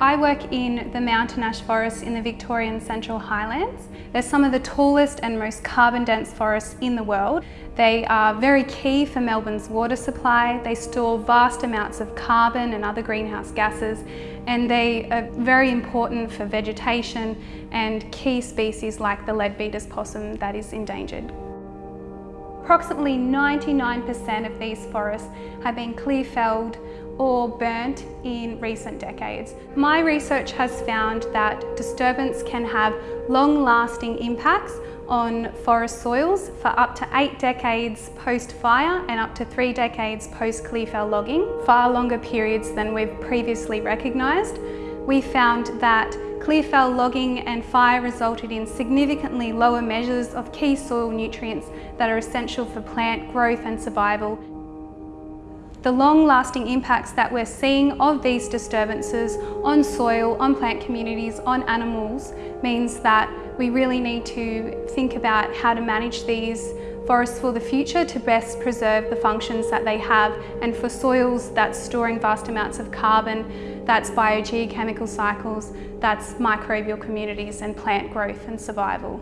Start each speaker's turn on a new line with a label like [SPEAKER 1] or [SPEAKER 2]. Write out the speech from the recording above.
[SPEAKER 1] I work in the mountain ash forests in the Victorian Central Highlands. They're some of the tallest and most carbon dense forests in the world. They are very key for Melbourne's water supply. They store vast amounts of carbon and other greenhouse gases and they are very important for vegetation and key species like the leadbeater's possum that is endangered. Approximately 99% of these forests have been clear felled or burnt in recent decades. My research has found that disturbance can have long-lasting impacts on forest soils for up to eight decades post-fire and up to three decades post-clearfell logging, far longer periods than we've previously recognised. We found that Clearfell logging and fire resulted in significantly lower measures of key soil nutrients that are essential for plant growth and survival the long-lasting impacts that we're seeing of these disturbances on soil, on plant communities, on animals means that we really need to think about how to manage these forests for the future to best preserve the functions that they have and for soils that's storing vast amounts of carbon, that's biogeochemical cycles, that's microbial communities and plant growth and survival.